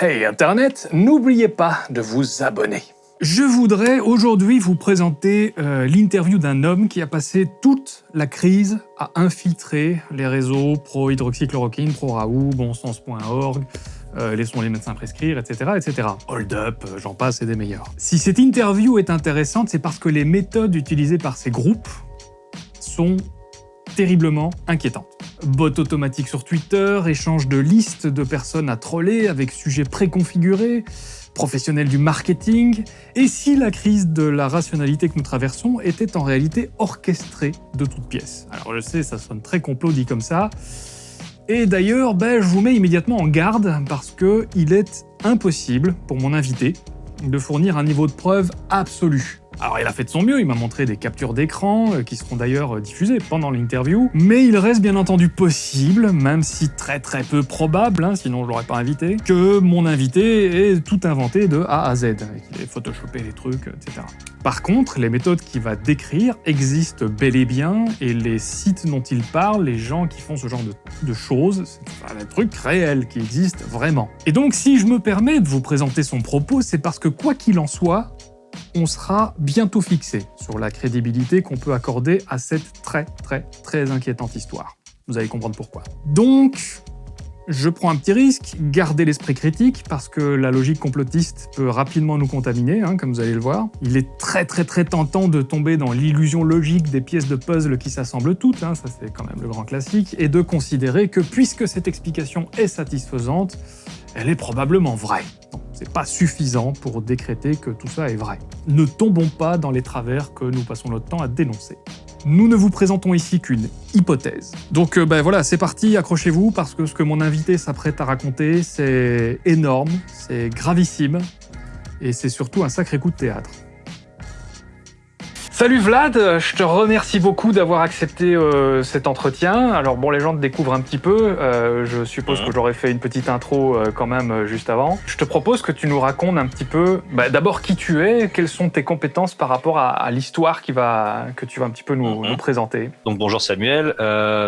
Hey Internet, n'oubliez pas de vous abonner. Je voudrais aujourd'hui vous présenter euh, l'interview d'un homme qui a passé toute la crise à infiltrer les réseaux pro-hydroxychloroquine, pro-Raoult, bonsens.org, euh, laissons les médecins prescrire, etc. etc. Hold up, euh, j'en passe et des meilleurs. Si cette interview est intéressante, c'est parce que les méthodes utilisées par ces groupes sont terriblement inquiétantes. Bot automatique sur Twitter, échange de listes de personnes à troller avec sujets préconfigurés, professionnels du marketing, et si la crise de la rationalité que nous traversons était en réalité orchestrée de toutes pièces? Alors je sais, ça sonne très complot dit comme ça, et d'ailleurs, ben, je vous mets immédiatement en garde parce que il est impossible pour mon invité de fournir un niveau de preuve absolu alors il a fait de son mieux, il m'a montré des captures d'écran, euh, qui seront d'ailleurs euh, diffusées pendant l'interview, mais il reste bien entendu possible, même si très très peu probable, hein, sinon je l'aurais pas invité, que mon invité ait tout inventé de A à Z, qu'il ait photoshopé les trucs, etc. Par contre, les méthodes qu'il va décrire existent bel et bien, et les sites dont il parle, les gens qui font ce genre de, de choses, c'est un truc réel qui existe vraiment. Et donc si je me permets de vous présenter son propos, c'est parce que quoi qu'il en soit, on sera bientôt fixé sur la crédibilité qu'on peut accorder à cette très très très inquiétante histoire. Vous allez comprendre pourquoi. Donc, je prends un petit risque, gardez l'esprit critique, parce que la logique complotiste peut rapidement nous contaminer, hein, comme vous allez le voir. Il est très très très tentant de tomber dans l'illusion logique des pièces de puzzle qui s'assemblent toutes, hein, ça c'est quand même le grand classique, et de considérer que puisque cette explication est satisfaisante, elle est probablement vraie c'est pas suffisant pour décréter que tout ça est vrai. Ne tombons pas dans les travers que nous passons notre temps à dénoncer. Nous ne vous présentons ici qu'une hypothèse. Donc euh, ben voilà, c'est parti, accrochez-vous, parce que ce que mon invité s'apprête à raconter, c'est énorme, c'est gravissime, et c'est surtout un sacré coup de théâtre. Salut Vlad, je te remercie beaucoup d'avoir accepté euh, cet entretien. Alors bon, les gens te découvrent un petit peu, euh, je suppose que j'aurais fait une petite intro euh, quand même juste avant. Je te propose que tu nous racontes un petit peu, bah, d'abord qui tu es, quelles sont tes compétences par rapport à, l'histoire qui va, que tu vas un petit peu nous, nous présenter. Donc bonjour Samuel,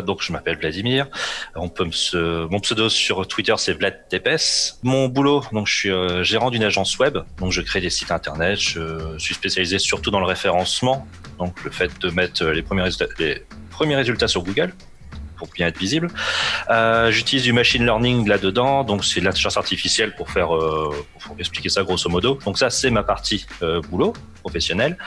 donc je m'appelle Vladimir, on peut me mon pseudo sur Twitter c'est Vlad Tepes. Mon boulot, donc je suis gérant d'une agence web, donc je crée des sites internet, je suis spécialisé surtout dans le référencement donc le fait de mettre les premiers résultats, les premiers résultats sur Google pour bien être visible. Euh, j'utilise du machine learning là-dedans, donc c'est l'intelligence artificielle pour faire, euh, pour expliquer ça grosso modo. Donc ça c'est ma partie euh, boulot professionnel.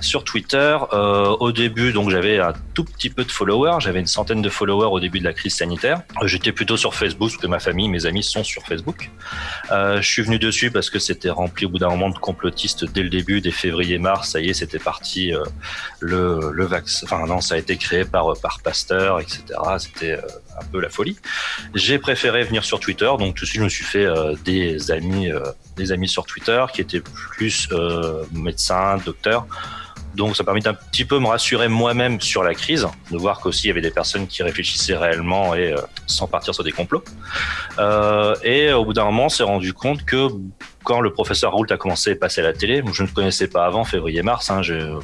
Sur Twitter, euh, au début, donc j'avais un tout petit peu de followers. J'avais une centaine de followers au début de la crise sanitaire. J'étais plutôt sur Facebook parce que ma famille, mes amis sont sur Facebook. Euh, je suis venu dessus parce que c'était rempli au bout d'un moment de complotistes dès le début, dès février-mars. Ça y est, c'était parti. Le, le vaccin, enfin non, ça a été créé par par Pasteur, etc. C'était un peu la folie. J'ai préféré venir sur Twitter, donc tout de suite je me suis fait des amis, des amis sur Twitter qui étaient plus médecins docteur. Donc ça permet d'un petit peu me rassurer moi-même sur la crise, de voir qu'aussi il y avait des personnes qui réfléchissaient réellement et euh, sans partir sur des complots. Euh, et au bout d'un moment, on s'est rendu compte que quand le professeur Raoult a commencé à passer à la télé, je ne connaissais pas avant février-mars, hein,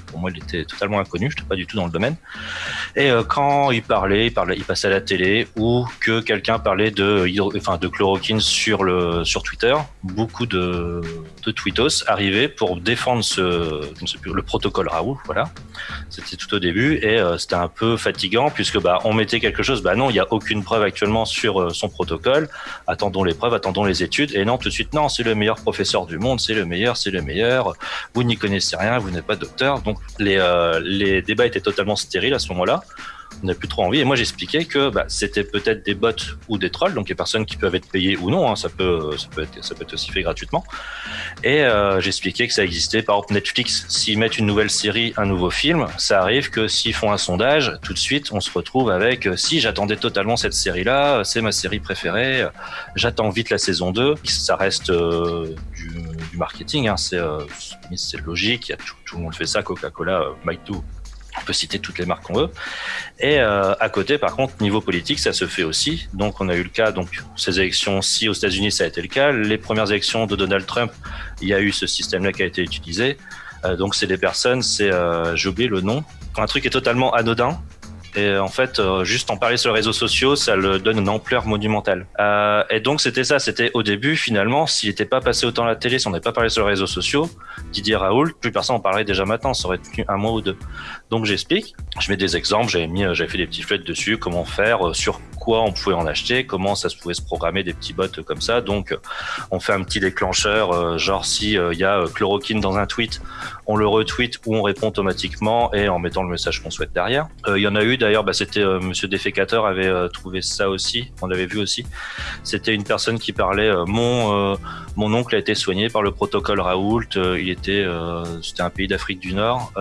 pour moi il était totalement inconnu, je n'étais pas du tout dans le domaine. Et euh, quand il parlait, il parlait, il passait à la télé ou que quelqu'un parlait de, enfin, de chloroquine sur le sur Twitter, beaucoup de, de tweetos arrivaient pour défendre ce, le protocole Raoult, voilà. C'était tout au début et euh, c'était un peu fatigant puisque bah on mettait quelque chose, bah non, il n'y a aucune preuve actuellement sur euh, son protocole. Attendons les preuves, attendons les études et non tout de suite non, c'est le meilleur professeur du monde, c'est le meilleur, c'est le meilleur. Vous n'y connaissez rien, vous n'êtes pas docteur. Donc les, euh, les débats étaient totalement stériles à ce moment-là n'a plus trop envie. Et moi, j'expliquais que bah, c'était peut-être des bots ou des trolls, donc des personnes qui peuvent être payées ou non. Hein, ça peut, ça peut être, aussi fait gratuitement. Et euh, j'expliquais que ça existait. Par exemple, Netflix, s'ils mettent une nouvelle série, un nouveau film, ça arrive que s'ils font un sondage, tout de suite, on se retrouve avec euh, si j'attendais totalement cette série-là, c'est ma série préférée. J'attends vite la saison 2. Ça reste euh, du, marketing. Hein, c'est euh, logique. Tout, le monde fait ça. Coca-Cola, euh, Mike on peut citer toutes les marques qu'on veut. Et euh, à côté, par contre, niveau politique, ça se fait aussi. Donc, on a eu le cas, donc ces élections, si aux États-Unis, ça a été le cas. Les premières élections de Donald Trump, il y a eu ce système-là qui a été utilisé. Euh, donc, c'est des personnes, c'est, euh, j'ai oublié le nom. Quand un truc est totalement anodin, Et en fait, euh, juste en parler sur les réseaux sociaux, ça le donne une ampleur monumentale. Euh, et donc c'était ça, c'était au début finalement, s'il n'était pas passé autant à la télé, si on n'avait pas parlé sur les réseaux sociaux, Didier Raoul, plus personne en parlerait déjà maintenant, ça aurait tenu un mois ou deux. Donc j'explique, je mets des exemples, j'avais mis, j'avais fait des petits flèches dessus, comment faire, sur quoi on pouvait en acheter, comment ça se pouvait se programmer des petits bots comme ça. Donc on fait un petit déclencheur, genre si il y a chloroquine dans un tweet, on le retweet ou on répond automatiquement et en mettant le message qu'on souhaite derrière. Il y en a eu d'ailleurs, bah, c'était euh, Monsieur Défécateur avait euh, trouvé ça aussi, on l'avait vu aussi. C'était une personne qui parlait euh, mon mon oncle a été soigné par le protocole Raoult. il était c'était un pays d'Afrique du Nord.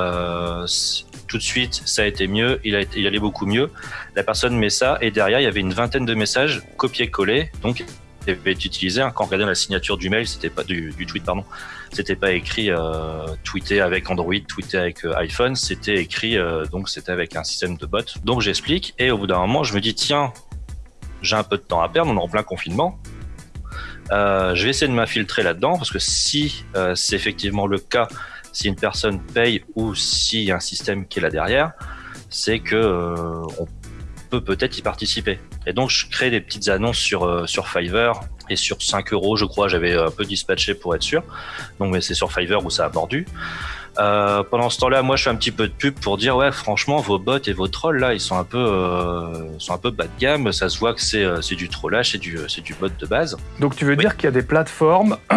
tout de suite, ça a été mieux. Il allait beaucoup mieux. La personne met ça et derrière il y avait une vingtaine de messages copiés-collés. Donc avait utilisé. Hein. Quand on regardait la signature du mail, c'était pas du, du, tweet, pardon, c'était pas écrit euh, tweeté avec Android, tweeté avec euh, iPhone, c'était écrit euh, donc c'était avec un système de bot. Donc j'explique et au bout d'un moment, je me dis tiens, j'ai un peu de temps à perdre, on est en plein confinement. Je vais essayer de m'infiltrer là-dedans parce que si c'est effectivement le cas, si une personne paye ou s'il y a un système qui est là derrière, c'est que on peut peut-être y participer. Et donc, je crée des petites annonces sur, sur Fiverr et sur 5 euros, je crois, j'avais un peu dispatché pour être sûr. Donc, mais c'est sur Fiverr où ça a mordu. Euh, pendant ce temps-là, moi, je fais un petit peu de pub pour dire, ouais, franchement, vos bots et vos trolls là, ils sont un peu, euh, sont un peu bas de gamme. Ça se voit que c'est, euh, c'est du trollage, c'est du, c'est du bot de base. Donc, tu veux dire qu'il y a des plateformes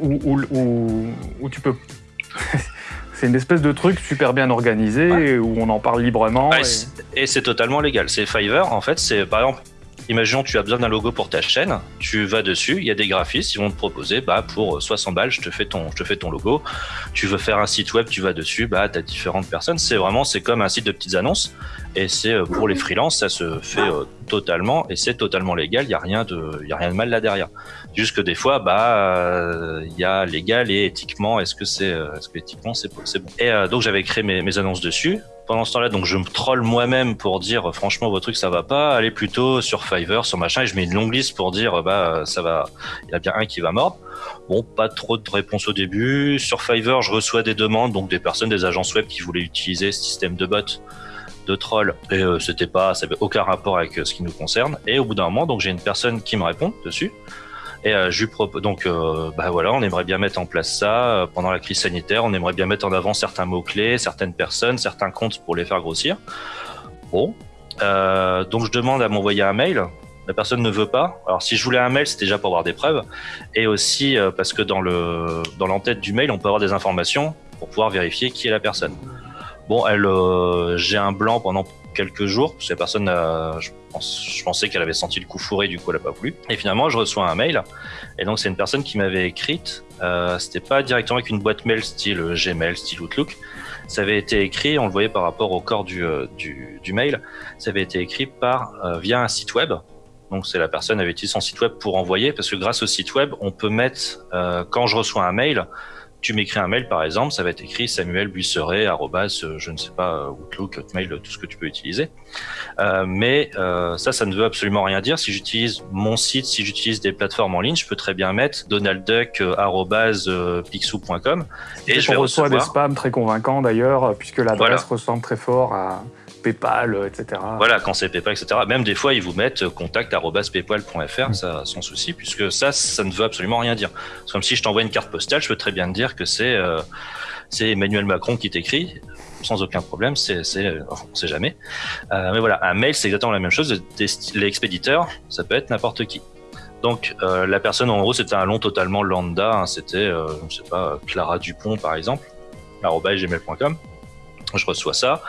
où, où, où, où tu peux c'est une espèce de truc super bien organisé ouais. où on en parle librement. Ouais, et, et c'est totalement légal. C'est Fiverr, en fait, c'est par exemple. Imaginons tu as besoin d'un logo pour ta chaîne, tu vas dessus, il y a des graphistes, ils vont te proposer bah pour 60 balles, je te fais ton logo. Tu veux faire un site web, tu vas dessus, bah tu as différentes personnes, c'est vraiment c'est comme un site de petites annonces et c'est pour les freelances, ça se fait euh, totalement et c'est totalement légal, il y a rien de a rien de mal là derrière. Juste que des fois bah il y a légal et éthiquement, est-ce que c'est est-ce que éthiquement c'est bon. Et euh, donc j'avais créé mes, annonces dessus pendant ce temps-là, donc je me troll moi-même pour dire franchement votre truc ça va pas, allez plutôt sur Fiverr, sur machin, et je mets une longue liste pour dire bah ça va, il y a bien un qui va mordre. Bon, pas trop de réponses au début. Sur Fiverr, je reçois des demandes, donc des personnes, des agences web qui voulaient utiliser ce système de bot de troll et euh, c'était pas, ça avait aucun rapport avec euh, ce qui nous concerne. Et au bout d'un moment, donc j'ai une personne qui me répond dessus. Et euh, donc, euh, bah voilà, on aimerait bien mettre en place ça euh, pendant la crise sanitaire. On aimerait bien mettre en avant certains mots clés, certaines personnes, certains comptes pour les faire grossir. Bon, donc je demande à m'envoyer un mail. La personne ne veut pas. Alors si je voulais un mail, c'était déjà pour avoir des preuves, et aussi parce que dans le dans l'entête du mail, on peut avoir des informations pour pouvoir vérifier qui est la personne. Bon, elle, j'ai un blanc pendant quelques jours, parce que la personne, euh, je, pensais qu'elle avait senti le coup fourré, du coup elle n'a pas voulu. Et finalement, je reçois un mail, et donc c'est une personne qui m'avait écrite, euh, c'était pas directement avec une boîte mail style Gmail, style Outlook, ça avait été écrit, on le voyait par rapport au corps du, euh, du, mail, ça avait été écrit par euh, via un site web. Donc c'est la personne avait utilisé son site web pour envoyer, parce que grâce au site web, on peut mettre, euh, quand je reçois un mail, tu m'écris un mail par exemple, ça va être écrit Samuel Buisseret, arrobas, je ne sais pas, Outlook, Hotmail, tout ce que tu peux utiliser. Euh, mais euh, ça, ça ne veut absolument rien dire. Si j'utilise mon site, si j'utilise des plateformes en ligne, je peux très bien mettre donaldduck, arrobas, pixou.com. Et, et je vais reçoit recevoir... des spams très convaincants d'ailleurs, puisque l'adresse voilà. ressemble très fort à PayPal, etc. Voilà, quand c'est PayPal, etc. Même des fois, ils vous mettent contact.paypal.fr, mmh. sans souci, puisque ça, ça ne veut absolument rien dire. C'est comme si je t'envoie une carte postale, je peux très bien te dire que c'est euh, Emmanuel Macron qui t'écrit, sans aucun problème, c'est, enfin, on sait jamais. Euh, mais voilà, un mail, c'est exactement la même chose. L'expéditeur, ça peut être n'importe qui. Donc euh, la personne, en gros, c'était un long totalement lambda. Hein, c'était, euh, je sais pas, Clara Dupont par exemple, gmail.com je reçois ça.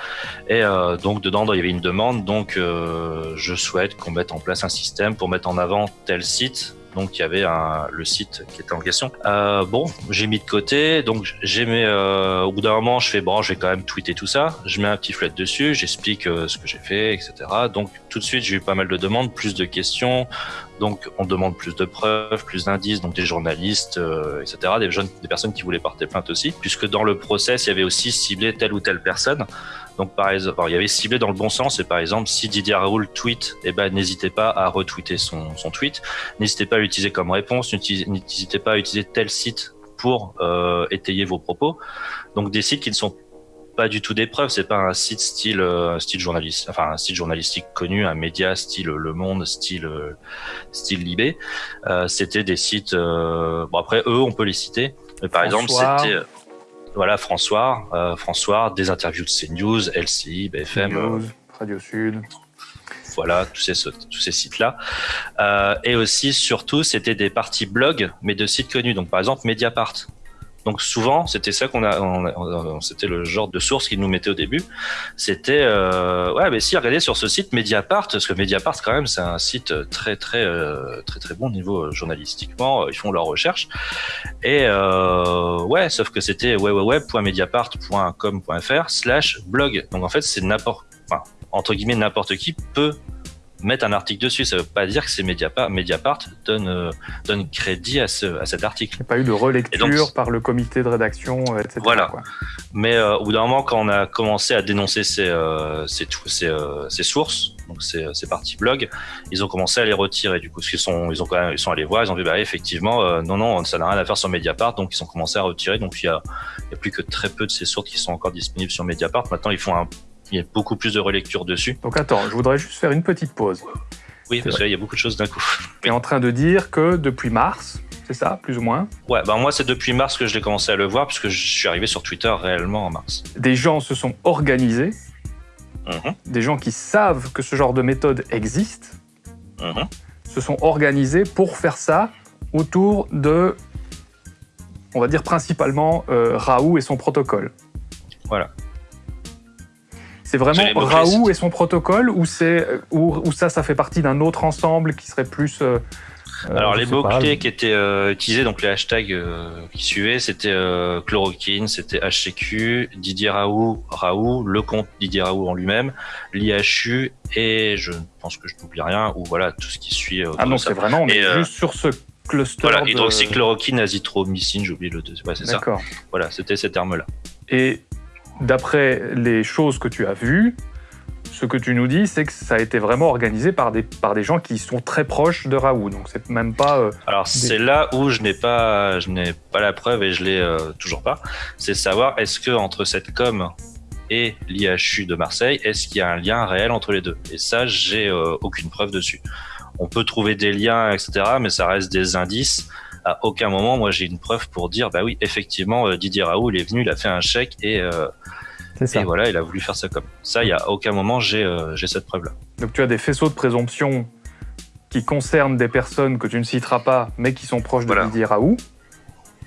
Et euh, donc dedans il y avait une demande. Donc euh, je souhaite qu'on mette en place un système pour mettre en avant tel site donc il y avait le site qui était en question. Euh, bon, j'ai mis de côté, donc j'ai mis, euh, au bout d'un moment, je fais bon, je vais quand même tweeter tout ça. Je mets un petit flat dessus, j'explique euh, ce que j'ai fait, etc. Donc tout de suite, j'ai eu pas mal de demandes, plus de questions. Donc on demande plus de preuves, plus d'indices, donc des journalistes, etc. Des jeunes, des personnes qui voulaient porter plainte aussi, puisque dans le process, il y avait aussi ciblé telle ou telle personne. Donc par exemple, il y avait ciblé dans le bon sens et par exemple si Didier Raoul tweet, eh ben n'hésitez pas à retweeter son, son tweet, n'hésitez pas à l'utiliser comme réponse, n'hésitez pas à utiliser tel site pour euh, étayer vos propos. Donc des sites qui ne sont pas du tout des preuves. C'est pas un site style euh, style journaliste, enfin un site journalistique connu, un média style Le Monde, style euh, style Libé. Euh, c'était des sites. Euh, bon après eux, on peut les citer. Mais par exemple, c'était euh, voilà François, euh, François, des interviews de CNews, LCI, BFM. News, Radio Sud. voilà, tous ces, tous ces sites-là. Euh, et aussi, surtout, c'était des parties blog, mais de sites connus. Donc, par exemple, Mediapart. Donc, souvent, c'était ça qu'on a, on- on- c'était le genre de source qu'ils nous mettaient au début. C'était, euh, ouais, mais si, regardez sur ce site Mediapart, parce que Mediapart, quand même, c'est un site très, très, euh, très, très bon niveau euh, journalistiquement. Ils font leurs recherches. Et, euh, ouais, sauf que c'était www.mediapart.com.fr slash blog. Donc, en fait, c'est n'importe, enfin, entre guillemets, n'importe qui peut mettre un article dessus. Ça veut pas dire que c'est Mediapart. Mediapart donne, euh, donne crédit à, ce, à cet article. Il n'y a pas eu de relecture donc- par le comité de rédaction, euh, etc. Voilà. quoi. Mais euh, au bout d'un moment, quand on a commencé à dénoncer ces, euh, ces, ces, euh, ces sources, donc ces, ces parties blog, ils ont commencé à les retirer. Du coup, parce qu'ils sont, ils ont quand même, ils sont allés voir, ils ont vu, bah effectivement, euh, non, non, ça n'a rien à faire sur Mediapart, donc ils ont commencé à retirer. Donc il y a, il y a plus que très peu de ces sources qui sont encore disponibles sur Mediapart. Maintenant, ils font un, il y a beaucoup plus de relecture dessus. Donc attends, je voudrais juste faire une petite pause. Oui, parce que là, il y a beaucoup de choses d'un coup. Tu es en train de dire que depuis mars, c'est ça, plus ou moins, Ouais, bah moi, c'est depuis mars que je l'ai commencé à le voir, puisque je suis arrivé sur Twitter réellement en mars. des gens se sont organisés, Mhm, des gens qui savent que ce genre de méthode existe, mhm. se sont organisés pour faire ça autour de, on va dire principalement, euh, Raoult et son protocole. Voilà. C'est vraiment Raoult et son protocole ou, ou, ou ça, ça fait partie d'un autre ensemble qui serait plus... euh, euh, Alors les mots-clés qui étaient euh, utilisés, donc les hashtags euh, qui suivaient, c'était chloroquine, c'était HCQ, Didier Raoult, Raoult, le compte Didier Raoult en lui-même, l'IHU et je pense que je n'oublie rien, ou voilà tout ce qui suit. Ah non, c'est vraiment, on Et, est juste sur ce cluster Voilà, hydroxychloroquine, azithromycine, j'ai oublié le deuxième. Ouais, c'est ça. D'accord. Voilà, c'était ces termes-là. Et d'après les choses que tu as vues, ce que tu nous dis, c'est que ça a été vraiment organisé par des, par des gens qui sont très proches de Raoult. Donc c'est même pas. euh, Alors c'est là où je n'ai pas, je n'ai pas la preuve et je l'ai euh, toujours pas. C'est savoir est-ce que entre cette com et l'IHU de Marseille, est-ce qu'il y a un lien réel entre les deux? Et ça, j'ai euh, aucune preuve dessus. On peut trouver des liens, etc., mais ça reste des indices. À aucun moment, moi, j'ai une preuve pour dire, bah oui, effectivement, euh, Didier Raoult, il est venu, il a fait un chèque et, euh, et voilà, il a voulu faire ça comme. Ça, il y a aucun moment, j'ai euh, j'ai cette preuve-là. Donc tu as des faisceaux de présomption qui concernent des personnes que tu ne citeras pas, mais qui sont proches de Voilà. Didier Raoult.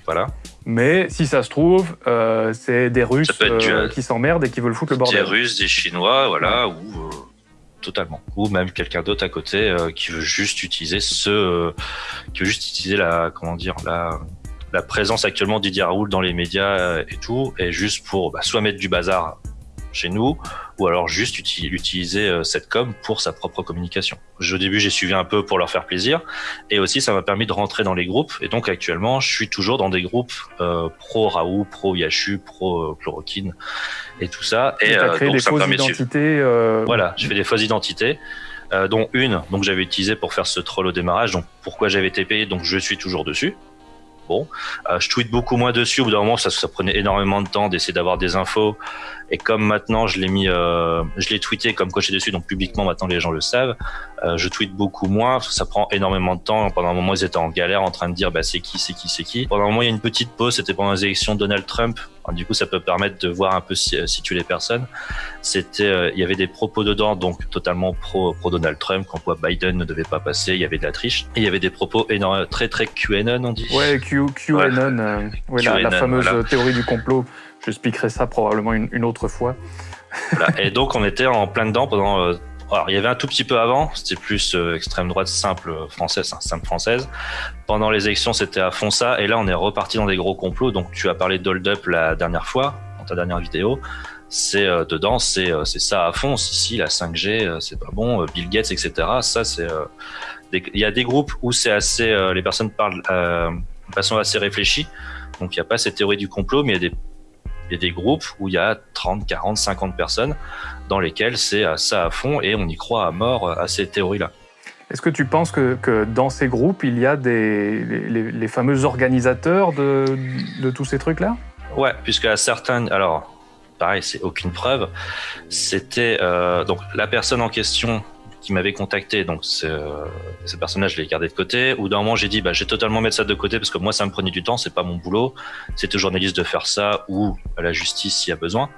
Voilà. Mais si ça se trouve, euh, c'est des Russes euh, qui s'emmerdent et qui veulent foutre le des bordel. Russes, des Chinois, voilà, ou euh, totalement, ou même quelqu'un d'autre à côté euh, qui veut juste utiliser ce, euh, qui veut juste utiliser la, comment dire, la, la présence actuellement de Didier Raoult dans les médias euh, et tout, et juste pour bah, soit mettre du bazar chez nous, ou alors juste uti- utiliser euh, cette com pour sa propre communication. Au début, j'ai suivi un peu pour leur faire plaisir, et aussi ça m'a permis de rentrer dans les groupes, et donc actuellement, je suis toujours dans des groupes euh, pro Raoult, pro Yachu, pro euh, chloroquine, et tout ça. Et Et as créé donc des ça fausses identités. Voilà, je fais des fausses identités, dont une donc j'avais utilisée pour faire ce troll au démarrage. Donc pourquoi j'avais été payé, donc je suis toujours dessus. Bon, Euh, je tweete beaucoup moins dessus. Au bout d'un moment, ça, ça prenait énormément de temps d'essayer d'avoir des infos. Et comme maintenant, je l'ai mis, euh, je l'ai tweeté comme coché dessus, donc publiquement maintenant les gens le savent. Euh, je tweete beaucoup moins parce que ça prend énormément de temps. Pendant un moment, ils étaient en galère, en train de dire bah c'est qui, c'est qui, c'est qui. Pendant un moment, il y a une petite pause. C'était pendant les élections de Donald Trump. Alors, du coup, ça peut permettre de voir un peu si- euh, situer les personnes c'était euh, il y avait des propos dedans donc totalement pro pro Donald Trump quand quoi Biden ne devait pas passer il y avait de la triche et il y avait des propos énormes très très QAnon on dit Ouais, Q, QAnon, euh, ouais, la, fameuse voilà. théorie du complot. Je expliquerai ça probablement une, autre fois. Et donc on était en plein dedans pendant euh, alors il y avait un tout petit peu avant. C'était plus euh, extrême droite simple euh, française hein, simple française. Pendant les élections c'était à fond ça. Et là on est reparti dans des gros complots. Donc tu as parlé d'Hold Up la dernière fois dans ta dernière vidéo. C'est dedans c'est ça à fond. Si si la 5G euh, c'est pas bon. Bill Gates etc ça c'est il y a des groupes où c'est assez les personnes parlent de façon assez réfléchie. Donc il n'y a pas cette théorie du complot mais il y a des il y a des groupes où il y a 30, 40, 50 personnes dans lesquelles c'est ça à fond et on y croit à mort euh, à ces théories-là. Est-ce que tu penses que, que dans ces groupes, il y a des, les, les- les fameux organisateurs de, de tous ces trucs-là? Ouais, puisque à certains, alors pareil, c'est aucune preuve. C'était euh, donc la personne en question qui m'avait contacté, donc euh, ce personnage, je l'ai gardé de côté. Ou d'un moment, j'ai dit, bah, j'ai totalement mettre ça de côté parce que moi, ça me prenait du temps, c'est pas mon boulot. C'est au journaliste de faire ça ou à la justice s'il y a besoin.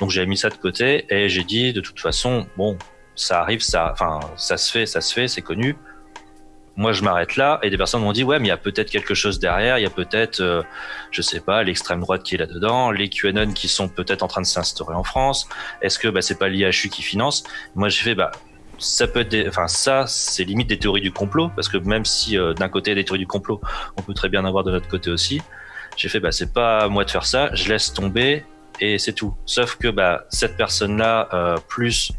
Donc j'ai mis ça de côté et j'ai dit, de toute façon, bon, ça arrive, ça, se fait, ça se fait, c'est connu moi je m'arrête là et des personnes m'ont dit ouais mais il y a peut-être quelque chose derrière il y a peut-être euh, je sais pas l'extrême droite qui est là dedans les QAnon qui sont peut-être en train de s'instaurer en France est-ce que bah, c'est pas l'IHU qui finance? Moi j'ai fait bah ça peut être enfin ça c'est limite des théories du complot parce que même si euh, d'un côté il y a des théories du complot on peut très bien avoir de l'autre côté aussi j'ai fait bah c'est pas à moi de faire ça je laisse tomber et c'est tout sauf que bah cette personne là euh, plus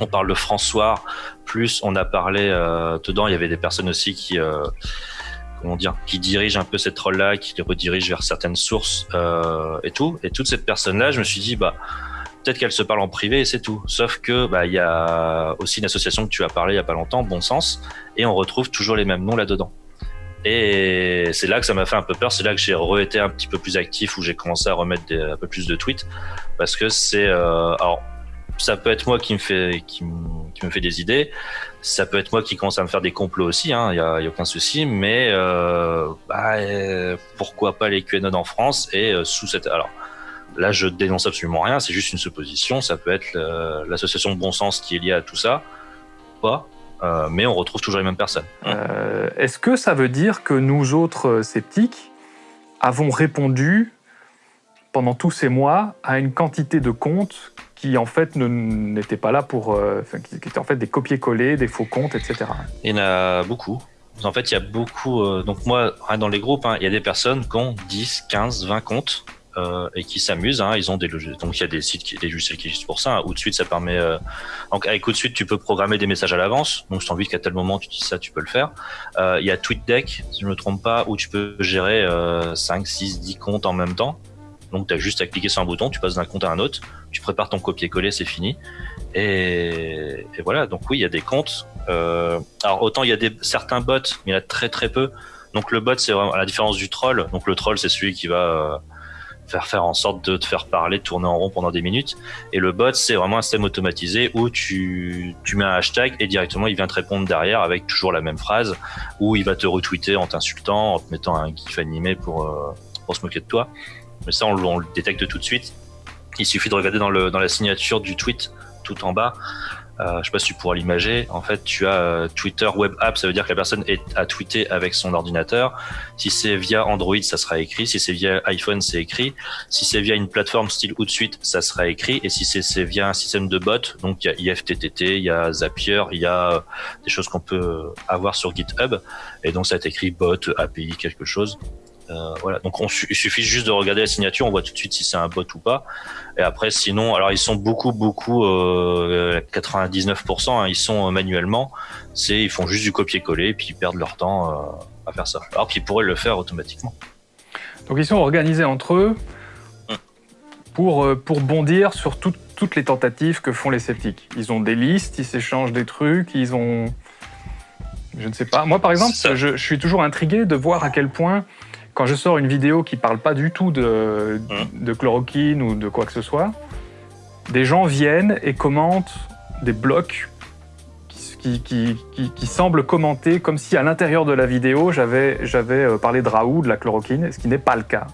on parle de François, plus on a parlé euh, dedans, il y avait des personnes aussi qui comment dire, qui dirigent un peu cette rôle là qui les redirigent vers certaines sources et tout. Et toute cette personne-là, je me suis dit bah peut-être qu'elle se parle en privé et c'est tout. Sauf que bah il y a aussi une association que tu as parlé il y a pas longtemps, Bon Sens, et on retrouve toujours les mêmes noms là-dedans. Et c'est là que ça m'a fait un peu peur. C'est là que j'ai re-été un petit peu plus actif, où j'ai commencé à remettre un peu plus de tweets, parce que c'est alors ça peut être moi qui me fait qui, fait des idées. Ça peut être moi qui commence à me faire des complots aussi. Il hein, y, a, aucun souci. Mais euh, bah, euh, pourquoi pas les QAnon en France et euh, sous cette alors. Là, je dénonce absolument rien. C'est juste une supposition. Ça peut être l'association de bon sens qui est liée à tout ça, pas. Euh, mais on retrouve toujours les mêmes personnes. Est-ce que ça veut dire que nous autres sceptiques avons répondu pendant tous ces mois à une quantité de comptes qui en fait n'étaient pas là pour, euh, qui, étaient en fait des copier-coller, des faux comptes, etc. Il y en a beaucoup. En fait, il y a beaucoup. Euh, donc moi, dans les groupes, hein, il y a des personnes qui ont 10, 15, 20 comptes. Euh, et qui s'amusent. Hein, ils ont des logiciels. Donc il y a des sites, qui, logiciels qui existent pour ça. Hein. Ou de suite, ça permet. Euh... Donc avec ou de suite, tu peux programmer des messages à l'avance. Donc je t'envie qu'à tel moment tu dis ça, tu peux le faire. Euh, il y a TweetDeck, si je ne me trompe pas, où tu peux gérer 5, 6, 10 comptes en même temps. Donc tu as juste à cliquer sur un bouton, tu passes d'un compte à un autre, tu prépares ton copier-coller, c'est fini. Et, voilà, donc oui, il y a des comptes. Euh, alors autant il y a des, certains bots, mais il y en a très très peu. Donc le bot, c'est vraiment à la différence du troll. Donc le troll, c'est celui qui va faire faire en sorte de te faire parler, tourner en rond pendant des minutes. Et le bot, c'est vraiment un système automatisé où tu, tu mets un hashtag et directement il vient te répondre derrière avec toujours la même phrase, où il va te retweeter en t'insultant, en te mettant un gif animé pour, euh, pour se moquer de toi. Mais ça, on, le détecte tout de suite. Il suffit de regarder dans, le, dans la signature du tweet tout en bas. Euh, je sais pas si tu pourras l'imager. En fait, tu as euh, Twitter Web App, ça veut dire que la personne est, a tweeté avec son ordinateur. Si c'est via Android, ça sera écrit. Si c'est via iPhone, c'est écrit. Si c'est via une plateforme style Hootsuite, ça sera écrit. Et si c'est via un système de bot, donc il y a IFTTT, il y a Zapier, il y a euh, des choses qu'on peut avoir sur GitHub. Et donc ça est écrit bot, API, quelque chose. Euh, voilà. Donc on, il suffit juste de regarder la signature, on voit tout de suite si c'est un bot ou pas. Et après, sinon, alors ils sont beaucoup, beaucoup, euh, 99%, hein, ils sont euh, manuellement. C'est, ils font juste du copier-coller, puis ils perdent leur temps euh, à faire ça. Alors qu'ils pourraient le faire automatiquement. Donc ils sont organisés entre eux hum. pour, euh, pour bondir sur toutes les tentatives que font les sceptiques. Ils ont des listes, ils s'échangent des trucs, ils ont... Je ne sais pas. Moi, par exemple, je, je, suis toujours intrigué de voir à quel point quand je sors une vidéo qui parle pas du tout de, de chloroquine ou de quoi que ce soit, des gens viennent et commentent des blocs qui, qui, qui, qui semblent commenter comme si à l'intérieur de la vidéo j'avais euh, parlé de Raoult, de la chloroquine, ce qui n'est pas le cas.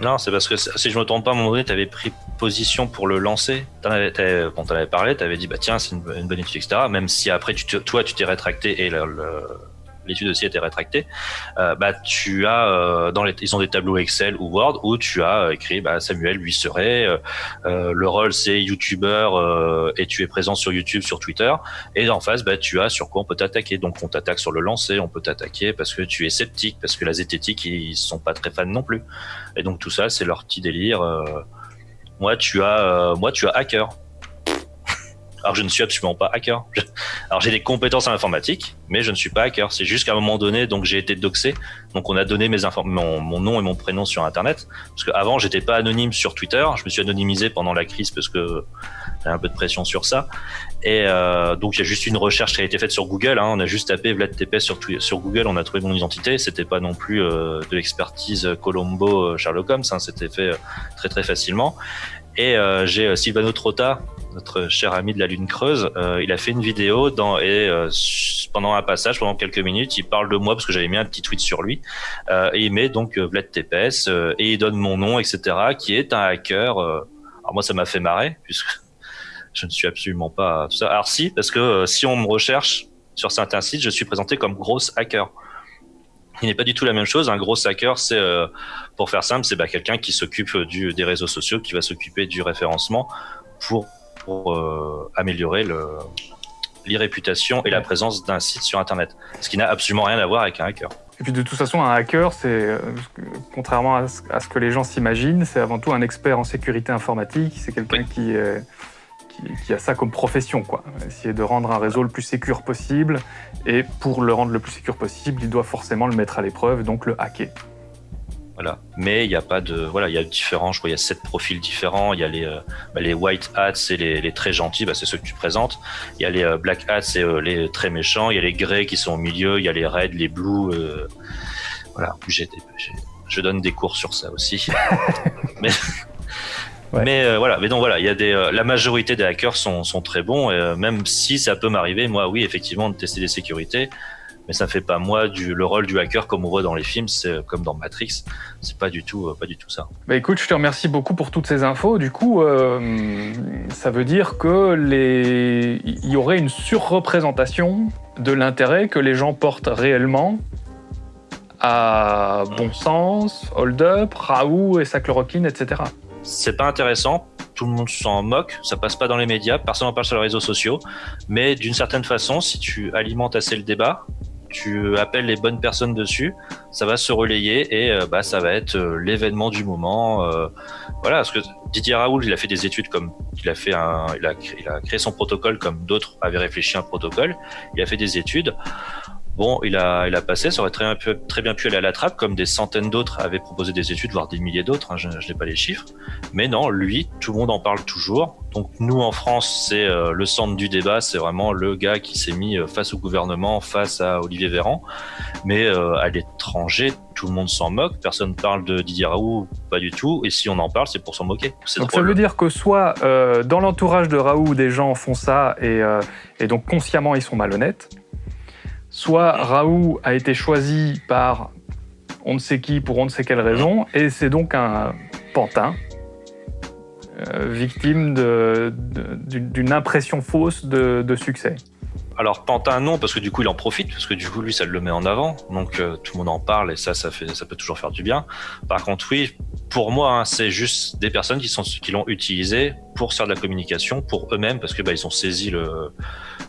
Non, c'est parce que si je me trompe pas, à un moment donné, tu avais pris position pour le lancer. Tu en avais, parlé, tu avais dit, bah tiens, c'est une, bonne étude, etc. Même si après, tu toi, tu t'es rétracté et le l'étude aussi a été rétractée, euh, bah, tu as euh, dans les, ils ont des tableaux Excel ou Word où tu as écrit bah, Samuel lui serait, euh, le rôle c'est YouTuber et tu es présent sur YouTube, sur Twitter, et en face bah, tu as sur quoi on peut t'attaquer. Donc on t'attaque sur le lancer, on peut t'attaquer parce que tu es sceptique, parce que la zététique ils sont pas très fans non plus. Et donc tout ça c'est leur petit délire. moi tu as, moi tu as hacker. Alors je ne suis absolument pas hacker. Alors j'ai des compétences en informatique, mais je ne suis pas hacker. C'est juste qu'à un moment donné, donc j'ai été doxé. Donc on a donné mes mon, mon, nom et mon prénom sur Internet. Parce qu'avant j'étais pas anonyme sur Twitter. Je me suis anonymisé pendant la crise parce que j'avais un peu de pression sur ça. Et euh, donc il y a juste une recherche qui a été faite sur Google. Hein. On a juste tapé Vlad TP sur, Google, on a trouvé mon identité. C'était pas non plus euh, de l'expertise Colombo euh, Sherlock Holmes. Hein. C'était fait très très facilement. Et j'ai Silvano Trotta, notre cher ami de la Lune Creuse, euh, il a fait une vidéo et euh, pendant un passage, pendant quelques minutes, il parle de moi parce que j'avais mis un petit tweet sur lui. Euh, et il met donc Vlad euh, et il donne mon nom, etc., qui est un hacker. alors moi, ça m'a fait marrer puisque je ne suis absolument pas ça. Alors si, parce que si on me recherche sur certains sites, je suis présenté comme gros hacker. Il n'est pas du tout la même chose. Un gros hacker, c'est, pour faire simple, c'est bah, quelqu'un qui s'occupe des réseaux sociaux, qui va s'occuper du référencement pour, pour euh, améliorer le, l'irréputation et la présence d'un site sur Internet. Ce qui n'a absolument rien à voir avec un hacker. Et puis de toute façon, un hacker, c'est, euh, contrairement à ce, que les gens s'imaginent, c'est avant tout un expert en sécurité informatique. C'est quelqu'un qui, qui, qui a ça comme profession, quoi. Essayer de rendre un réseau le plus sécur possible. Et pour le rendre le plus sécur possible, il doit forcément le mettre à l'épreuve, donc le hacker. Voilà. Mais il n'y a pas de, voilà, il y a différents, je crois, il y a sept profils différents. Il y a les, euh, bah, les white hats, c'est les, les très gentils, bah, c'est ceux que tu présentes. Il y a les euh, black hats, c'est euh, les très méchants. Il y a les greys qui sont au milieu. Il y a les reds, les blues. euh, voilà. J'ai je donne des cours sur ça aussi. mais, Ouais. mais euh, voilà. Mais donc voilà, il y a des, euh, la majorité des hackers sont, sont très bons. Et, euh, même si ça peut m'arriver, moi, oui, effectivement, de tester des sécurités. Mais ça fait pas moi du, le rôle du hacker comme on voit dans les films, c'est comme dans Matrix. C'est pas du tout, euh, pas du tout ça. Bah écoute, je te remercie beaucoup pour toutes ces infos. Du coup, euh, ça veut dire que les... il y aurait une surreprésentation de l'intérêt que les gens portent réellement à Bon Sens, Hold Up, Raoult et sa chloroquine, etc. C'est pas intéressant. Tout le monde s'en moque. Ça passe pas dans les médias. Personne n'en parle sur les réseaux sociaux. Mais d'une certaine façon, si tu alimentes assez le débat, tu appelles les bonnes personnes dessus, ça va se relayer et euh, bah ça va être euh, l'événement du moment. euh, voilà, parce que Didier Raoult, il a fait des études comme il a fait un, il a il a créé son protocole comme d'autres avaient réfléchi à un protocole. Il a fait des études. Bon, il a, il a passé, ça aurait très bien, pu, très bien pu aller à la trappe, comme des centaines d'autres avaient proposé des études, voire des milliers d'autres, hein, je, je n'ai pas les chiffres. Mais non, lui, tout le monde en parle toujours. Donc nous, en France, c'est euh, le centre du débat, c'est vraiment le gars qui s'est mis euh, face au gouvernement, face à Olivier Véran. Mais euh, à l'étranger, tout le monde s'en moque, personne parle de Didier Raoult, pas du tout. Et si on en parle, c'est pour s'en moquer. Donc ça veut dire que soit euh, dans l'entourage de Raoult, des gens font ça et, et donc consciemment ils sont malhonnêtes, soit Raoult a été choisi par on ne sait qui pour on ne sait quelle raison et c'est donc un pantin euh, victime d'une impression fausse de, succès. Alors Pantin non parce que du coup il en profite parce que du coup lui ça le met en avant donc euh, tout le monde en parle et ça ça fait ça peut toujours faire du bien. Par contre oui pour moi hein, c'est juste des personnes qui sont qui l'ont utilisé pour faire de la communication pour eux-mêmes parce que bah ont saisi le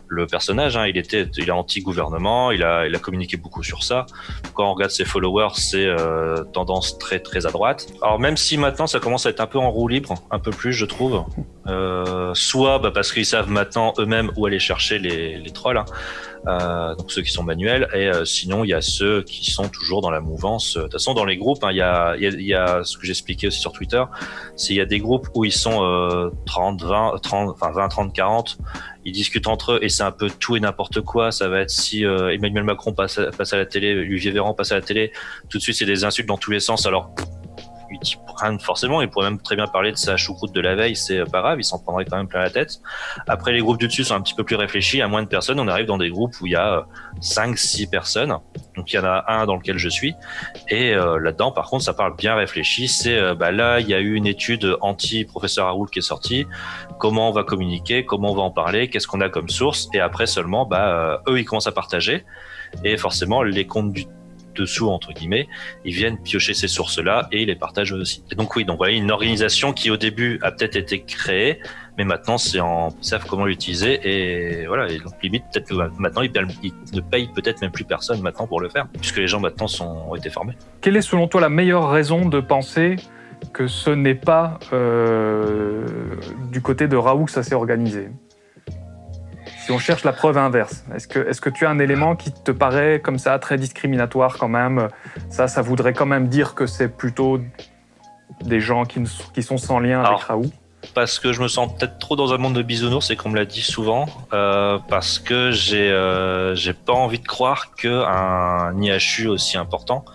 le personnage hein, il était il est anti gouvernement il a il a communiqué beaucoup sur ça. Quand on regarde ses followers c'est euh, tendance très très à droite. Alors même si maintenant ça commence à être un peu en roue libre un peu plus je trouve euh, soit bah, parce qu'ils savent maintenant eux-mêmes où aller chercher les, les trolls, hein. Euh, donc ceux qui sont manuels, et euh, sinon il y a ceux qui sont toujours dans la mouvance. De toute façon, dans les groupes, hein, il y, a, ce que j'expliquais aussi sur Twitter, c'est il y a des groupes où ils sont euh, 30, 20, 30, enfin 20, 30, 40, ils discutent entre eux et c'est un peu tout et n'importe quoi. Ça va être si euh, Emmanuel Macron passe à, passe à la télé, Olivier Véran passe à la télé, tout de suite c'est des insultes dans tous les sens. Alors il forcément, il pourrait même très bien parler de sa choucroute de la veille, c'est pas grave, il s'en prendrait quand même plein la tête. Après, les groupes du dessus sont un petit peu plus réfléchis, à moins de personnes, on arrive dans des groupes où il y a 5, 6 personnes, donc il y en a un dans lequel je suis, et euh, là-dedans, par contre, ça parle bien réfléchi, c'est, euh, bah là, il y a eu une étude anti-professeur Raoult qui est sortie, comment on va communiquer, comment on va en parler, qu'est-ce qu'on a comme source, et après seulement, bah, euh, eux, ils commencent à partager, et forcément, les comptes du dessous entre guillemets, ils viennent piocher ces sources-là et ils les partagent aussi. Donc oui, donc voilà une organisation qui au début a peut-être été créée, mais maintenant c'est en ils savent comment l'utiliser et voilà. Et donc limite peut-être que maintenant ils, ils ne payent peut-être même plus personne maintenant pour le faire, puisque les gens maintenant sont, ont été formés. Quelle est selon toi la meilleure raison de penser que ce n'est pas euh, du côté de Raoult que ça s'est organisé? Si on cherche la preuve inverse, est-ce que, est que tu as un élément qui te paraît comme ça très discriminatoire quand même? Ça, ça voudrait quand même dire que c'est plutôt des gens qui, sont sans lien Alors, avec Raoult? parce que je me sens peut-être trop dans un monde de bisounours et qu'on me l'a dit souvent, euh, parce que j'ai euh, pas envie de croire que un IHU aussi important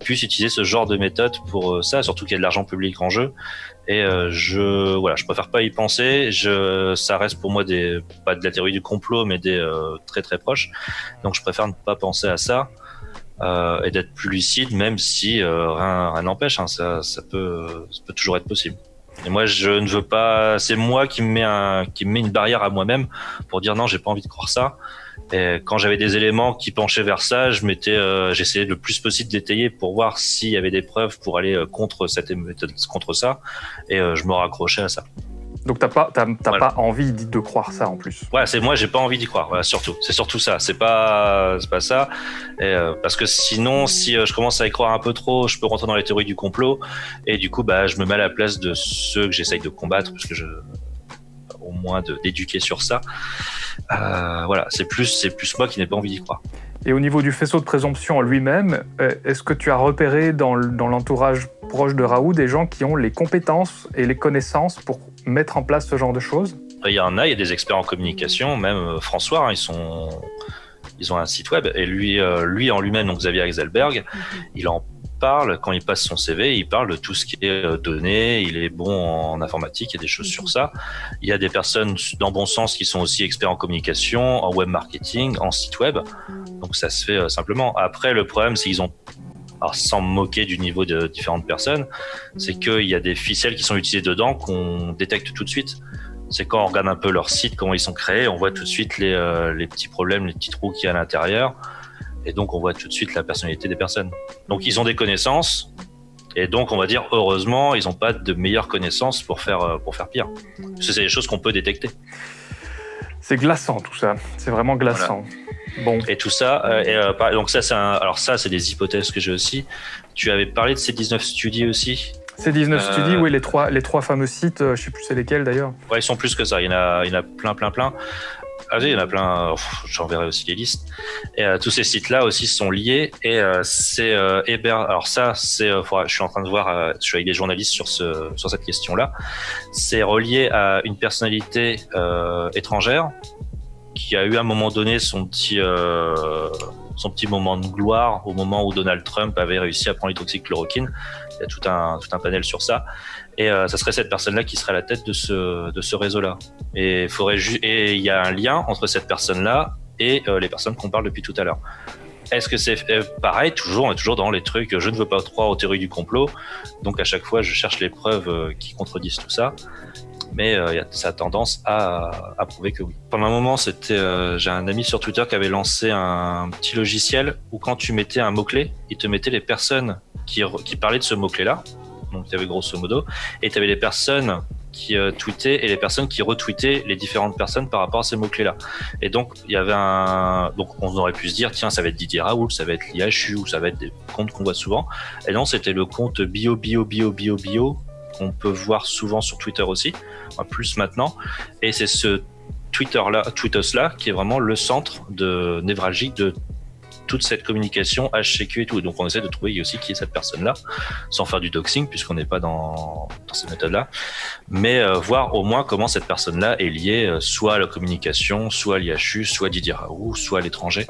puisse utiliser ce genre de méthode pour euh, ça, surtout qu'il y a de l'argent public en jeu. Et euh, je voilà, je préfère pas y penser. Je, ça reste pour moi des pas de la théorie du complot, mais des euh, très très proches. Donc je préfère ne pas penser à ça. Euh, et d'être plus lucide, même si euh, rien n'empêche, hein, ça, ça, peut, ça peut toujours être possible. Et moi, je ne veux pas. C'est moi qui me mets un, qui me met une barrière à moi-même pour dire non, j'ai pas envie de croire ça. Et quand j'avais des éléments qui penchaient vers ça, je m'étais, euh, j'essayais le plus possible d'étayer pour voir s'il y avait des preuves pour aller euh, contre cette méthode, contre ça, et euh, je me raccrochais à ça. Donc t'as pas, t'as, t'as pas envie de croire ça en plus. Ouais, c'est moi, j'ai pas envie d'y croire. Voilà, surtout, c'est surtout ça. C'est pas, c'est pas ça. Et, euh, parce que sinon, si euh, je commence à y croire un peu trop, je peux rentrer dans les théories du complot. Et du coup, bah, je me mets à la place de ceux que j'essaye de combattre, parce que je, au moins de, d'éduquer sur ça. Euh, voilà, c'est plus, c'est plus moi qui n'ai pas envie d'y croire. Et au niveau du faisceau de présomption en lui-même, euh, est-ce que tu as repéré dans, dans l'entourage proche de Raoult des gens qui ont les compétences et les connaissances pour mettre en place ce genre de choses? Il y en a, il y a des experts en communication, même euh, François, hein, ils sont, ils ont un site web et lui, euh, lui en lui-même, donc Xavier Exelberg, mm -hmm. il en parle quand il passe son CV, il parle de tout ce qui est euh, donné, il est bon en informatique, il y a des choses sur ça. Il y a des personnes dans bon sens qui sont aussi experts en communication, en web marketing, en site web, donc ça se fait euh, simplement. Après, le problème, c'est qu'ils ont alors sans me moquer du niveau de différentes personnes, c'est qu'il y a des ficelles qui sont utilisées dedans qu'on détecte tout de suite. C'est quand on regarde un peu leur site, comment ils sont créés, on voit tout de suite les, euh, les petits problèmes, les petits trous qu'il y a à l'intérieur. Et donc, on voit tout de suite la personnalité des personnes. Donc, ils ont des connaissances. Et donc, on va dire, heureusement, ils n'ont pas de meilleures connaissances pour faire, euh, pour faire pire. Parce que c'est des choses qu'on peut détecter. C'est glaçant, tout ça. C'est vraiment glaçant. Voilà. Bon. Et tout ça, euh, et, euh, donc ça, c'est alors ça, c'est des hypothèses que j'ai aussi. Tu avais parlé de ces 19 studies aussi. Ces 19 euh... studies, oui, les trois, les trois fameux sites, je sais plus c'est lesquels d'ailleurs. Ouais, ils sont plus que ça. Il y en a, il y en a plein, plein, plein. Ah oui, il y en a plein. J'enverrai aussi les listes. Et euh, tous ces sites-là aussi sont liés. Et euh, c'est euh. Alors ça, c'est. je suis en train de voir. je suis avec des journalistes sur ce sur cette question-là. C'est relié à une personnalité étrangère qui a eu à un moment donné son petit son petit moment de gloire au moment où Donald Trump avait réussi à prendre l'hydroxychloroquine. Il y a tout un, tout un panel sur ça. Et euh, ça serait cette personne-là qui serait à la tête de ce, de ce réseau-là. Et il y a un lien entre cette personne-là et euh, les personnes qu'on parle depuis tout à l'heure. Est-ce que c'est euh, pareil Toujours, toujours dans les trucs. Je ne veux pas croire aux théories du complot. Donc à chaque fois, je cherche les preuves euh, qui contredisent tout ça mais euh, ça a tendance à, prouver que oui. Pendant un moment, c'était, j'ai un ami sur Twitter qui avait lancé un petit logiciel où quand tu mettais un mot-clé, il te mettait les personnes qui, qui parlaient de ce mot-clé-là. Donc, tu avais grosso modo, et tu avais les personnes qui euh, tweetaient et les personnes qui retweetaient les différentes personnes par rapport à ces mots-clés-là. Et donc, il y avait un, donc on aurait pu se dire, tiens, ça va être Didier Raoult, ça va être l'IHU, ou ça va être des comptes qu'on voit souvent. Et non, c'était le compte bio, bio, bio, bio, bio, qu'on peut voir souvent sur Twitter aussi, plus maintenant. Et c'est ce Twitter-là, Twitter-là, qui est vraiment le centre de névralgique de toute cette communication HCQ et tout. Donc on essaie de trouver aussi qui est cette personne-là, sans faire du doxing, puisqu'on n'est pas dans, dans cette méthode-là, mais euh, voir au moins comment cette personne-là est liée euh, soit à la communication, soit à l'IHU, soit à Didier Raoult, soit à l'étranger,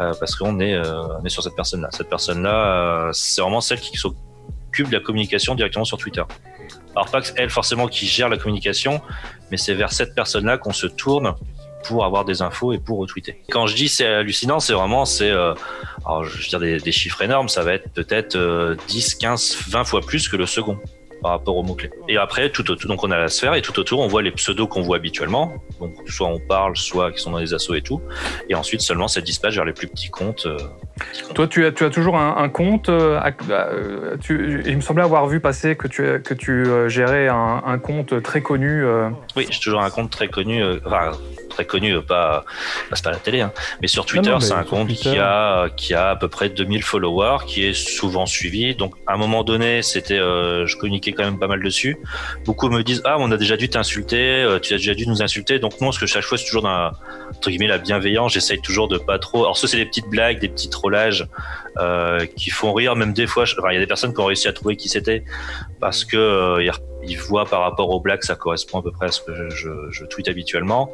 euh, parce qu'on est, on est sur cette personne-là. Cette personne-là, c'est vraiment celle qui s'occupe de la communication directement sur Twitter. Alors pas elle forcément qui gère la communication, mais c'est vers cette personne-là qu'on se tourne pour avoir des infos et pour retweeter. Quand je dis c'est hallucinant, c'est vraiment c'est euh, alors je veux dire des, des, chiffres énormes, ça va être peut-être euh, 10, 15, 20 fois plus que le second par rapport aux mots-clés. Et après, tout autour, donc on a la sphère et tout autour, on voit les pseudos qu'on voit habituellement. Donc, soit on parle, soit qui sont dans les assos et tout. Et ensuite, seulement, ça dispatch vers les plus petits comptes. Euh, petits comptes. Toi, tu as, tu as toujours un, un compte. Euh, tu, il me semblait avoir vu passer que tu, que tu gérais un, un, compte très connu. Euh. Oui, j'ai toujours un compte très connu. Enfin, très connu, pas, c'est pas la télé, hein. mais sur Twitter, c'est un compte Twitter. qui a, qui a à peu près 2000 followers, qui est souvent suivi. Donc, à un moment donné, c'était, euh, je communiquais quand même pas mal dessus. Beaucoup me disent, ah, on a déjà dû t'insulter, euh, tu as déjà dû nous insulter. Donc, non, ce que chaque fois, c'est toujours dans la, entre guillemets, la bienveillance. J'essaye toujours de pas trop. Alors, ça, c'est des petites blagues, des petits trollages, euh, qui font rire, même des fois. Enfin, il y a des personnes qui ont réussi à trouver qui c'était parce que, euh, il voit par rapport au black, ça correspond à peu près à ce que je, je tweete habituellement.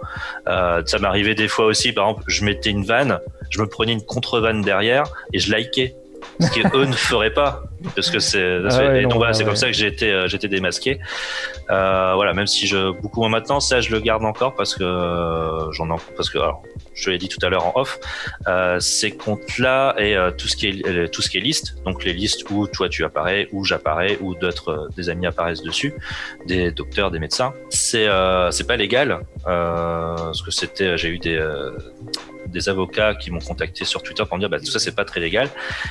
Euh, ça m'arrivait des fois aussi, par exemple, je mettais une vanne, je me prenais une contre-vanne derrière et je likais. Ce qu'eux ne feraient pas parce que c'est Ah donc voilà, c'est comme ça que j'ai été euh, j'étais démasqué. Euh, voilà même si je beaucoup moins maintenant ça je le garde encore parce que j'en ai parce que alors, je te l'ai dit tout à l'heure en off euh, ces comptes là et euh, tout ce qui est euh, tout liste donc les listes où toi tu apparais où j'apparais ou d'autres des amis apparaissent dessus des docteurs des médecins c'est c'est pas légal parce que c'était j'ai eu des des avocats qui m'ont contacté sur Twitter pour me dire bah, tout ça c'est pas très légal.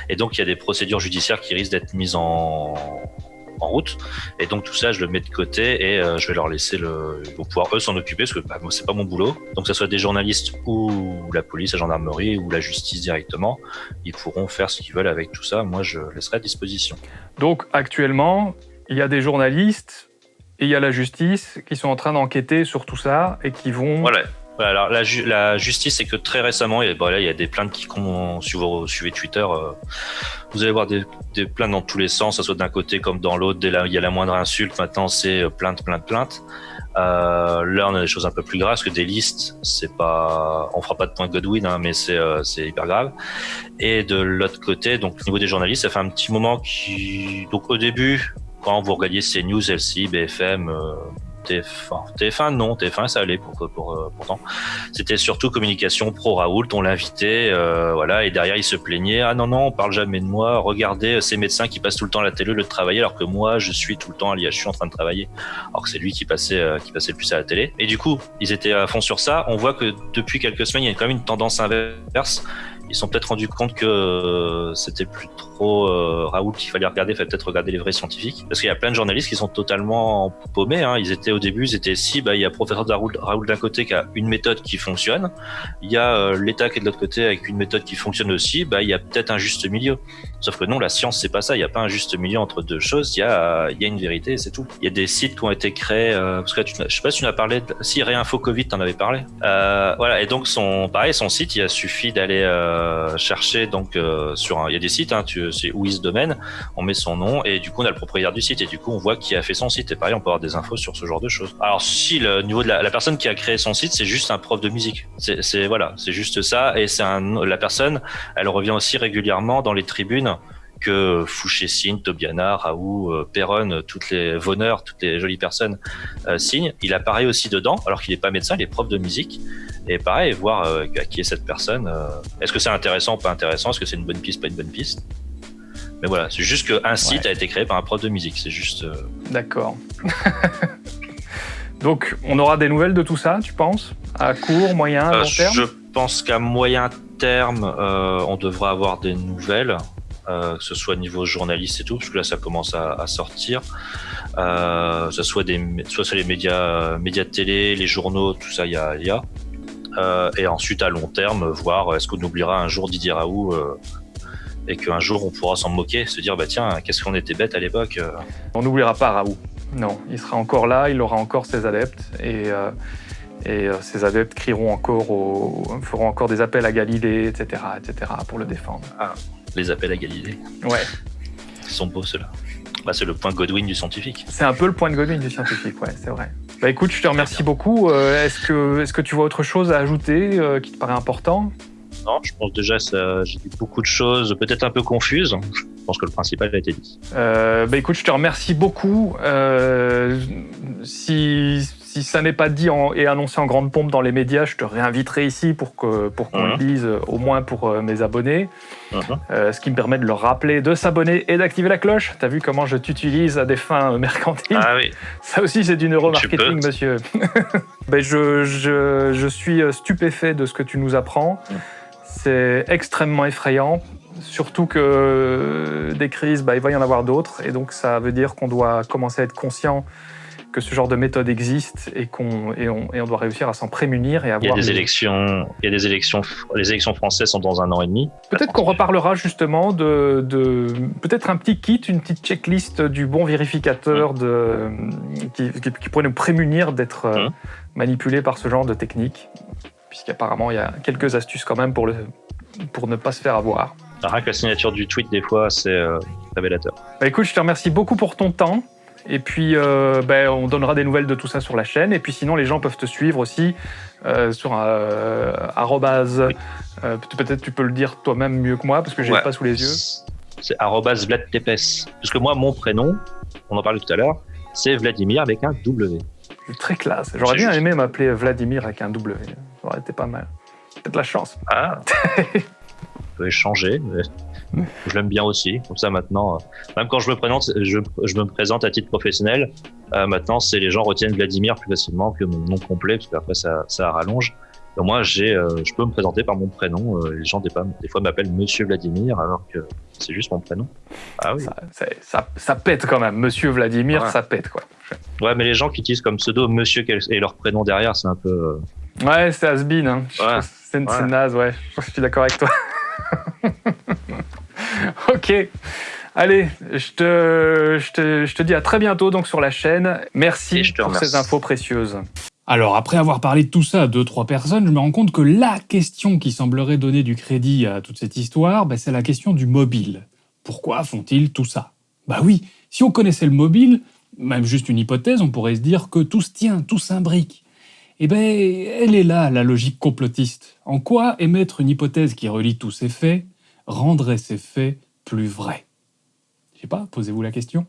Et donc il y a des procédures judiciaires qui risquent d'être mises en en route. Et donc tout ça je le mets de côté et euh, je vais leur laisser le ils vont pouvoir eux s'en occuper parce que bah, moi c'est pas mon boulot. Donc que ce soit des journalistes ou la police la gendarmerie ou la justice directement ils pourront faire ce qu'ils veulent avec tout ça. Moi je laisserai à disposition. Donc actuellement, il y a des journalistes et il y a la justice qui sont en train d'enquêter sur tout ça et qui vont... voilà voilà, alors la, ju la justice, c'est que très récemment, il y, a, bon, là, il y a des plaintes qui, si vous suivez Twitter, euh, vous allez voir des, des, plaintes dans tous les sens, ça soit d'un côté comme dans l'autre. Dès là, il y a la moindre insulte, maintenant c'est euh, plainte, plainte, plainte. Euh, là, on a des choses un peu plus graves, parce que des listes, c'est pas, on fera pas de point Godwin, hein, mais c'est euh, hyper grave. Et de l'autre côté, donc au niveau des journalistes, ça fait un petit moment qui, donc au début, quand vous regardiez CNews, LCI, BFM. Euh, TF1, TF1 non, TF1 ça allait pour pourtant. C'était surtout communication pro Raoult, on l'invitait, euh, voilà, et derrière il se plaignait, ah non non, on parle jamais de moi, regardez ces médecins qui passent tout le temps à la télé le travailler, alors que moi je suis tout le temps à l'IHU en train de travailler, alors que c'est lui qui passait euh, qui passait le plus à la télé. Et du coup, ils étaient à fond sur ça. On voit que depuis quelques semaines, il y a quand même une tendance inverse ils sont peut-être rendus compte que euh, c'était plus trop euh, Raoult qu'il fallait regarder, il fallait peut-être regarder les vrais scientifiques. Parce qu'il y a plein de journalistes qui sont totalement paumés. Hein. Ils étaient au début, ils étaient si, bah, il y a professeur Raoult d'un côté qui a une méthode qui fonctionne, il y a euh, l'État qui est de l'autre côté avec une méthode qui fonctionne aussi, bah, il y a peut-être un juste milieu. Sauf que non, la science, c'est pas ça. Il n'y a pas un juste milieu entre deux choses. Il y a, il y a une vérité c'est tout. Il y a des sites qui ont été créés, euh, parce que tu, je sais pas si tu en as parlé, de, si Réinfo Covid, t'en avais parlé. Euh, voilà. Et donc, son, pareil, son site, il a suffi d'aller euh, chercher, donc, euh, sur un, il y a des sites, hein, c'est où domaine, on met son nom et du coup, on a le propriétaire du site et du coup, on voit qui a fait son site. Et pareil, on peut avoir des infos sur ce genre de choses. Alors, si le niveau de la, la personne qui a créé son site, c'est juste un prof de musique. C'est, voilà, c'est juste ça. Et c'est la personne, elle revient aussi régulièrement dans les tribunes que Fouché-Signe, Tobiana, Raoult, euh, Perron, toutes les Voneur, toutes les jolies personnes euh, signent. Il apparaît aussi dedans, alors qu'il n'est pas médecin, il est prof de musique. Et pareil, voir euh, qui est cette personne. euh, Est-ce que c'est intéressant ou pas intéressant Est-ce que c'est une bonne piste, pas une bonne piste? Mais voilà, c'est juste qu'un site Ouais. a été créé par un prof de musique. C'est juste. D'accord. Donc, on aura des nouvelles de tout ça, tu penses? À court, moyen, long terme? je pense qu'à moyen terme, on devra avoir des nouvelles, euh, que ce soit niveau journaliste et tout, parce que là, ça commence à, à sortir. Euh, que ce soit des, soit c'est les médias, euh, médias de télé, les journaux, tout ça, il y a, il y a. Euh, et ensuite, à long terme, voir est-ce qu'on oubliera un jour Didier Raoult euh, et qu'un jour on pourra s'en moquer, se dire bah tiens, qu'est-ce qu'on était bête à l'époque. euh. On n'oubliera pas Raoult. Non, il sera encore là, il aura encore ses adeptes et, euh, et euh, ses adeptes crieront encore, au, feront encore des appels à Galilée, etc., etc., pour le défendre. Les appels à Galilée. Ouais, Ils sont beaux ceux-là. Bah, c'est le point Godwin du scientifique. c'est un peu le point de Godwin du scientifique, ouais, c'est vrai. Bah écoute, je te remercie beaucoup. Euh, est-ce que, est-ce que tu vois autre chose à ajouter euh, qui te paraît important? Non, je pense déjà j'ai dit beaucoup de choses, peut-être un peu confuses. Je pense que le principal a été dit. Euh, bah écoute, je te remercie beaucoup. Si, si ça n'est pas dit en- et annoncé en grande pompe dans les médias, je te réinviterai ici pour que pour qu'on Mhm. le dise, euh, au moins pour euh, mes abonnés. Mhm. Euh, ce qui me permet de leur rappeler de s'abonner et d'activer la cloche. T'as vu comment je t'utilise à des fins euh, mercantiles? Ah oui, Ça aussi, c'est du neuromarketing, monsieur. ben, je, je, je suis stupéfait de ce que tu nous apprends. Mm. C'est extrêmement effrayant. Surtout que des crises, bah, il va y en avoir d'autres. Et donc, ça veut dire qu'on doit commencer à être conscient que ce genre de méthode existe et qu'on et on, et on doit réussir à s'en prémunir et il y a avoir. des les- élections, il y a des élections, les élections françaises sont dans un an et demi. Peut-être qu'on reparlera justement de, de peut-être un petit kit, une petite checklist du bon vérificateur de, qui, qui- qui pourrait nous prémunir d'être euh, Mhm. manipulé par ce genre de technique. Puisqu'apparemment, il y a quelques astuces quand même pour, le, pour ne pas se faire avoir. Rien que la signature du tweet, des fois, c'est euh, révélateur. Bah, écoute, je te remercie beaucoup pour ton temps. Et puis, euh, ben, on donnera des nouvelles de tout ça sur la chaîne. Et puis sinon, les gens peuvent te suivre aussi euh, sur euh, arrobase. euh, Peut-être tu peux le dire toi-même mieux que moi parce que j'ai Ouais. pas sous les yeux. C'est arrobas vladtepes. Parce que moi, mon prénom, on en parlait tout à l'heure, c'est Vladimir avec un W. Très classe. J'aurais bien juste. aimé m'appeler Vladimir avec un W. Ça aurait été pas mal. Peut-être la chance. Ah On peut échanger. mais Je l'aime bien aussi. Comme ça, maintenant, euh, même quand je me présente, je, je me présente à titre professionnel, euh, maintenant, c'est les gens retiennent Vladimir plus facilement que mon nom complet, parce qu'après, ça, ça rallonge. Et moi, j'ai, euh, je peux me présenter par mon prénom. euh, les gens, des, fois- des fois, m'appellent Monsieur Vladimir, alors que c'est juste mon prénom. Ah oui. Ça, c'est- ça- ça pète quand même. Monsieur Vladimir, Ouais. ça pète quoi. Ouais, mais les gens qui utilisent comme pseudo Monsieur et leur prénom derrière, c'est un peu. euh, Ouais, c'est has-been. Hein. Ouais. c'est Ouais. naze, ouais. Je suis d'accord avec toi. ok. Allez, je te, je, te, je te dis à très bientôt donc sur la chaîne. Merci je te pour ces infos précieuses. Alors, après avoir parlé de tout ça à deux, trois personnes, je me rends compte que la question qui semblerait donner du crédit à toute cette histoire, ben, c'est la question du mobile. Pourquoi font-ils tout ça? Bah oui, si on connaissait le mobile, même juste une hypothèse, on pourrait se dire que tout se tient, tout s'imbrique. Eh ben, elle est là, la logique complotiste. En quoi émettre une hypothèse qui relie tous ces faits rendrait ces faits plus vrais Je sais pas, posez-vous la question.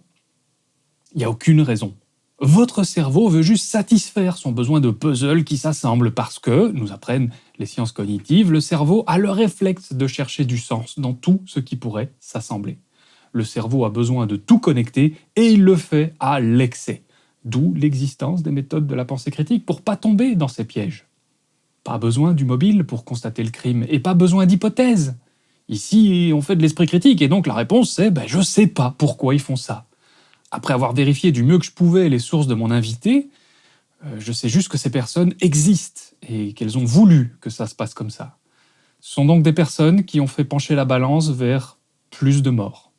Il n'y a aucune raison. Votre cerveau veut juste satisfaire son besoin de puzzle qui s'assemble parce que, nous apprennent les sciences cognitives, le cerveau a le réflexe de chercher du sens dans tout ce qui pourrait s'assembler. Le cerveau a besoin de tout connecter et il le fait à l'excès. D'où l'existence des méthodes de la pensée critique pour pas tomber dans ces pièges. Pas besoin du mobile pour constater le crime et pas besoin d'hypothèses. Ici, on fait de l'esprit critique et donc la réponse c'est ben, je sais pas pourquoi ils font ça. Après avoir vérifié du mieux que je pouvais les sources de mon invité, euh, je sais juste que ces personnes existent et qu'elles ont voulu que ça se passe comme ça. Ce sont donc des personnes qui ont fait pencher la balance vers plus de morts.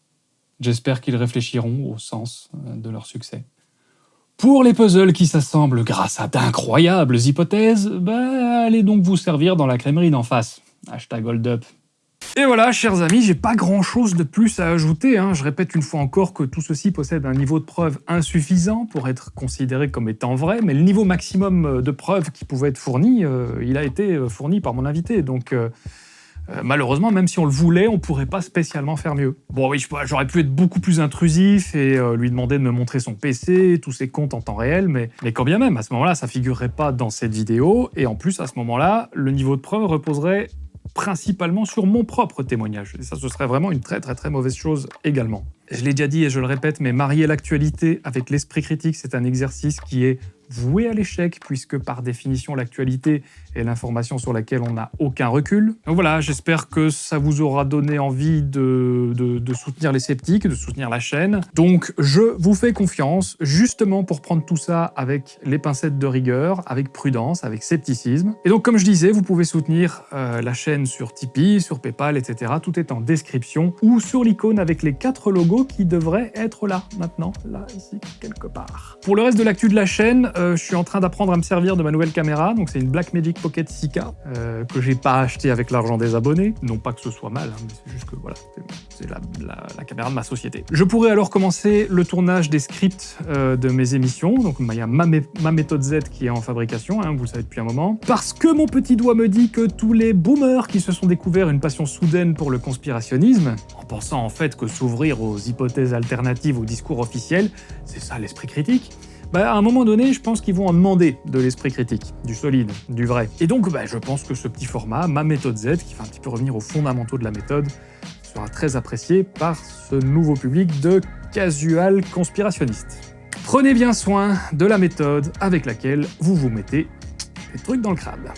J'espère qu'ils réfléchiront au sens euh, de leur succès. Pour les puzzles qui s'assemblent grâce à d'incroyables hypothèses, bah, allez donc vous servir dans la crèmerie d'en face. Hashtag hold up. Et voilà, chers amis, j'ai pas grand chose de plus à ajouter. hein. Je répète une fois encore que tout ceci possède un niveau de preuve insuffisant pour être considéré comme étant vrai, mais le niveau maximum euh, de preuves qui pouvait être fourni, euh, il a été euh, fourni par mon invité. Donc, malheureusement, même si on le voulait, on pourrait pas spécialement faire mieux. Bon, oui, j'aurais pu être beaucoup plus intrusif et lui demander de me montrer son PC, tous ses comptes en temps réel, mais, mais quand bien même, à ce moment-là, ça figurerait pas dans cette vidéo, et en plus, à ce moment-là, le niveau de preuve reposerait principalement sur mon propre témoignage. Et ça, ce serait vraiment une très très très mauvaise chose également. Je l'ai déjà dit et je le répète, mais marier l'actualité avec l'esprit critique, c'est un exercice qui est voué à l'échec, puisque par définition, l'actualité est l'information sur laquelle on n'a aucun recul. Donc voilà, j'espère que ça vous aura donné envie de, soutenir les sceptiques, de soutenir la chaîne. Donc je vous fais confiance, justement pour prendre tout ça avec les pincettes de rigueur, avec prudence, avec scepticisme. Et donc comme je disais, vous pouvez soutenir euh, la chaîne sur Tipeee, sur Paypal, etc. Tout est en description, ou sur l'icône avec les quatre logos qui devraient être là, maintenant, là, ici, quelque part. Pour le reste de l'actu de la chaîne, euh, je suis en train d'apprendre à me servir de ma nouvelle caméra, donc c'est une Blackmagic Pocket 6K, euh, que j'ai pas acheté avec l'argent des abonnés. Non pas que ce soit mal, hein, mais c'est juste que voilà, c'est- la, caméra de ma société. Je pourrais alors commencer le tournage des scripts euh, de mes émissions, donc il y a ma méthode Z qui est en fabrication, hein, vous le savez depuis un moment, parce que mon petit doigt me dit que tous les boomers qui se sont découverts une passion soudaine pour le conspirationnisme, en pensant en fait que s'ouvrir aux hypothèses alternatives au discours officiel, c'est ça l'esprit critique, bah, à un moment donné, je pense qu'ils vont en demander de l'esprit critique, du solide, du vrai. Et donc, bah, je pense que ce petit format, ma méthode Z, qui fait un petit peu revenir aux fondamentaux de la méthode, sera très apprécié par ce nouveau public de casual conspirationnistes. Prenez bien soin de la méthode avec laquelle vous vous mettez des trucs dans le crabe.